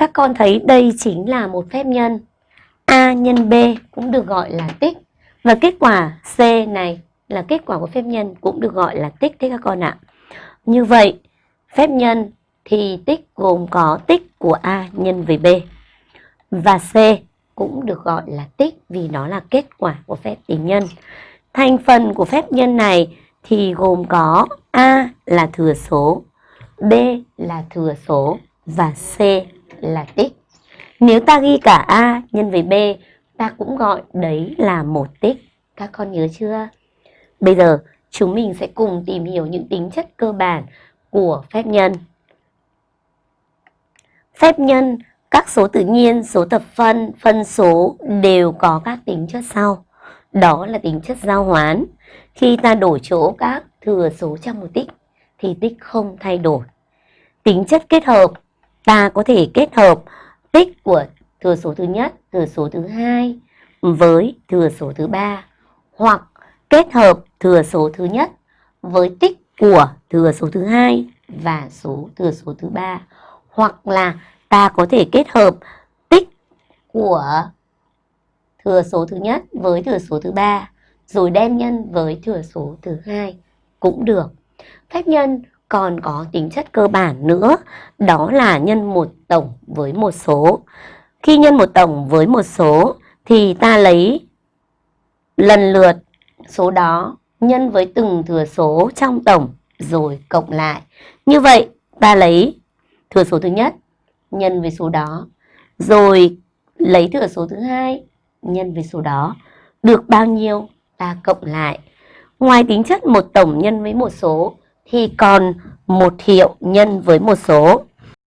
Các con thấy đây chính là một phép nhân. A nhân B cũng được gọi là tích. Và kết quả C này là kết quả của phép nhân cũng được gọi là tích đấy các con ạ. Như vậy, phép nhân thì tích gồm có tích của A nhân với B. Và C cũng được gọi là tích vì nó là kết quả của phép tính nhân. Thành phần của phép nhân này thì gồm có A là thừa số, B là thừa số và C là tích. Nếu ta ghi cả A nhân với B, ta cũng gọi đấy là một tích. Các con nhớ chưa? Bây giờ chúng mình sẽ cùng tìm hiểu những tính chất cơ bản của phép nhân. Phép nhân, các số tự nhiên, số thập phân, phân số đều có các tính chất sau. Đó là tính chất giao hoán. Khi ta đổi chỗ các thừa số trong một tích thì tích không thay đổi. Tính chất kết hợp, ta có thể kết hợp tích của thừa số thứ nhất, thừa số thứ hai với thừa số thứ ba hoặc kết hợp thừa số thứ nhất với tích của thừa số thứ hai và số thừa số thứ ba hoặc là ta có thể kết hợp tích của thừa số thứ nhất với thừa số thứ ba rồi đem nhân với thừa số thứ hai cũng được. Phép nhân còn có tính chất cơ bản nữa, đó là nhân một tổng với một số. Khi nhân một tổng với một số thì ta lấy lần lượt số đó nhân với từng thừa số trong tổng rồi cộng lại. Như vậy ta lấy thừa số thứ nhất nhân với số đó, rồi lấy thừa số thứ hai nhân với số đó. Được bao nhiêu ta cộng lại. Ngoài tính chất một tổng nhân với một số thì còn một hiệu nhân với một số.